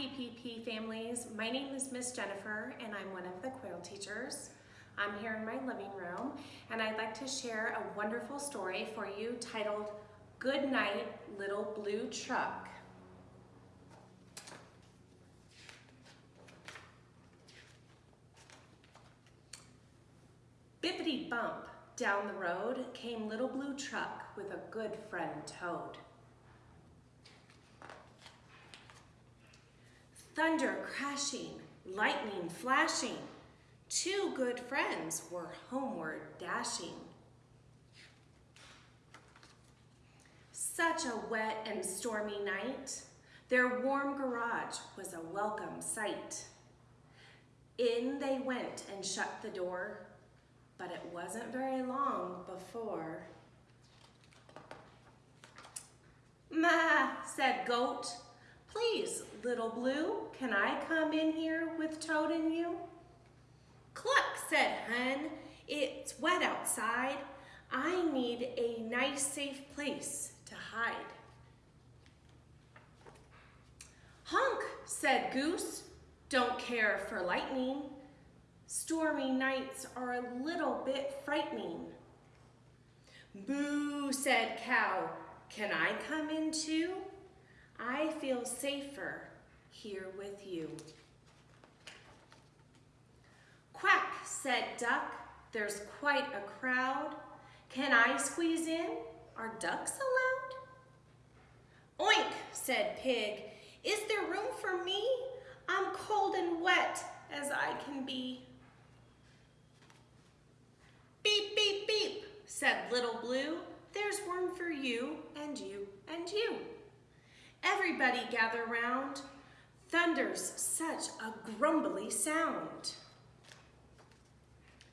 PPP families. My name is Miss Jennifer and I'm one of the Quail teachers. I'm here in my living room and I'd like to share a wonderful story for you titled Good Night Little Blue Truck. Bippity bump down the road came Little Blue Truck with a good friend Toad. Thunder crashing, lightning flashing. Two good friends were homeward dashing. Such a wet and stormy night, their warm garage was a welcome sight. In they went and shut the door, but it wasn't very long before. Ma, said Goat, Please, little blue, can I come in here with Toad and you? Cluck, said Hen, it's wet outside. I need a nice safe place to hide. Honk, said Goose, don't care for lightning. Stormy nights are a little bit frightening. Boo, said Cow, can I come in too? Feel safer here with you. Quack, said Duck, there's quite a crowd. Can I squeeze in? Are ducks allowed? Oink, said Pig, is there room for me? I'm cold and wet as I can be. Beep, beep, beep, said Little Blue, there's room for you and you and you. Everybody gather round. Thunder's such a grumbly sound.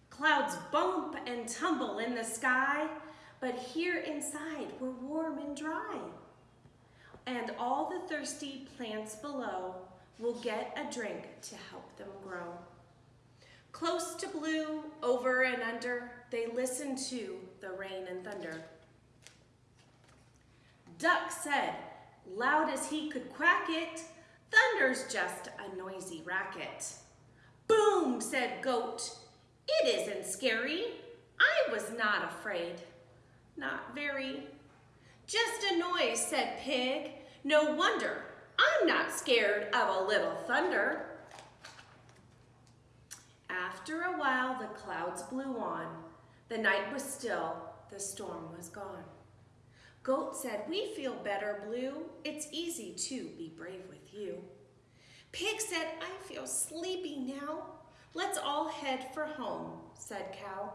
Clouds bump and tumble in the sky, but here inside we're warm and dry. And all the thirsty plants below will get a drink to help them grow. Close to blue, over and under, they listen to the rain and thunder. Duck said, Loud as he could quack it, thunder's just a noisy racket. Boom, said Goat. It isn't scary. I was not afraid. Not very. Just a noise, said Pig. No wonder. I'm not scared of a little thunder. After a while, the clouds blew on. The night was still, the storm was gone. Goat said, we feel better, Blue. It's easy to be brave with you. Pig said, I feel sleepy now. Let's all head for home, said Cow.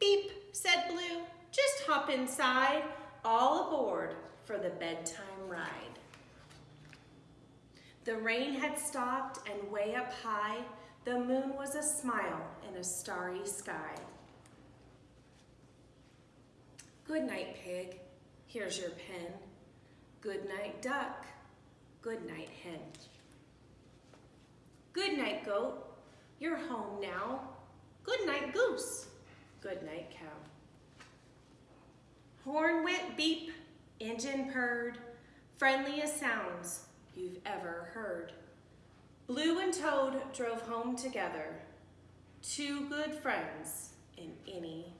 Beep, said Blue, just hop inside, all aboard for the bedtime ride. The rain had stopped and way up high, the moon was a smile in a starry sky. Good night, Pig. Here's your pen. Good night, duck. Good night, hen. Good night, goat. You're home now. Good night, goose. Good night, cow. Horn went beep, engine purred, friendliest sounds you've ever heard. Blue and Toad drove home together, two good friends in any.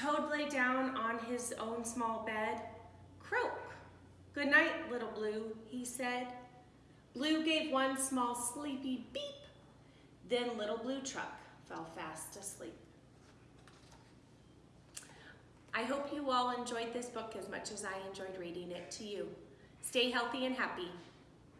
Toad lay down on his own small bed. Croak. Good night, little Blue, he said. Blue gave one small sleepy beep. Then little Blue Truck fell fast asleep. I hope you all enjoyed this book as much as I enjoyed reading it to you. Stay healthy and happy.